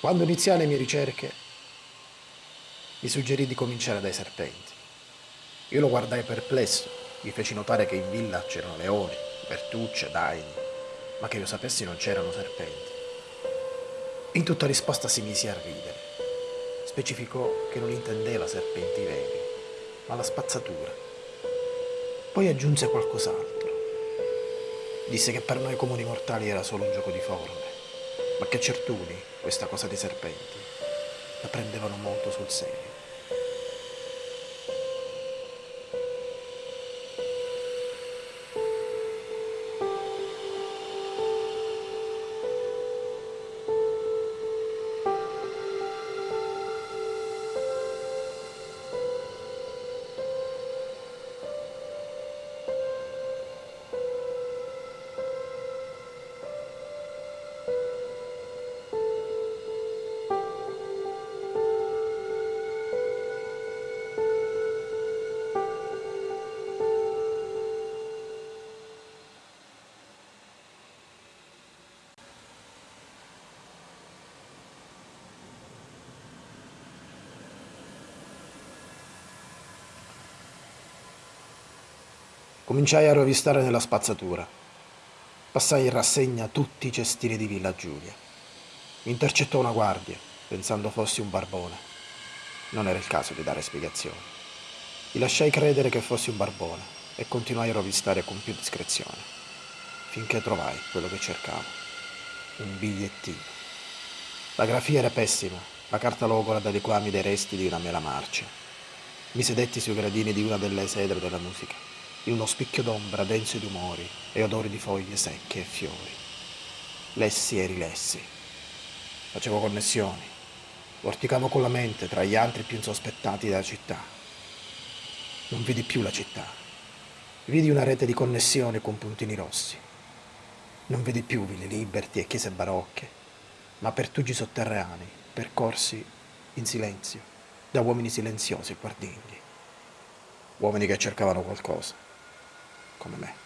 Quando iniziai le mie ricerche, mi suggerì di cominciare dai serpenti. Io lo guardai perplesso, mi feci notare che in villa c'erano leoni, bertucce, daini, ma che io sapessi non c'erano serpenti. In tutta risposta si mise a ridere. Specificò che non intendeva serpenti veri, ma la spazzatura. Poi aggiunse qualcos'altro. Disse che per noi comuni mortali era solo un gioco di forme, ma che certuni, questa cosa dei serpenti, la prendevano molto sul serio. Cominciai a rovistare nella spazzatura. Passai in rassegna tutti i cestini di Villa Giulia. Mi intercettò una guardia, pensando fossi un barbone. Non era il caso di dare spiegazioni. Gli lasciai credere che fossi un barbone e continuai a rovistare con più discrezione, finché trovai quello che cercavo. Un bigliettino. La grafia era pessima, la carta logora da liquami dei resti di una mela marcia. Mi sedetti sui gradini di una delle sedre della musica in uno spicchio d'ombra denso di umori e odori di foglie secche e fiori. Lessi e rilessi. Facevo connessioni. Vorticavo con la mente tra gli altri più insospettati della città. Non vidi più la città. Vidi una rete di connessioni con puntini rossi. Non vedi più ville liberti e chiese barocche, ma pertugi sotterranei, percorsi in silenzio, da uomini silenziosi e guardigli. Uomini che cercavano qualcosa このね。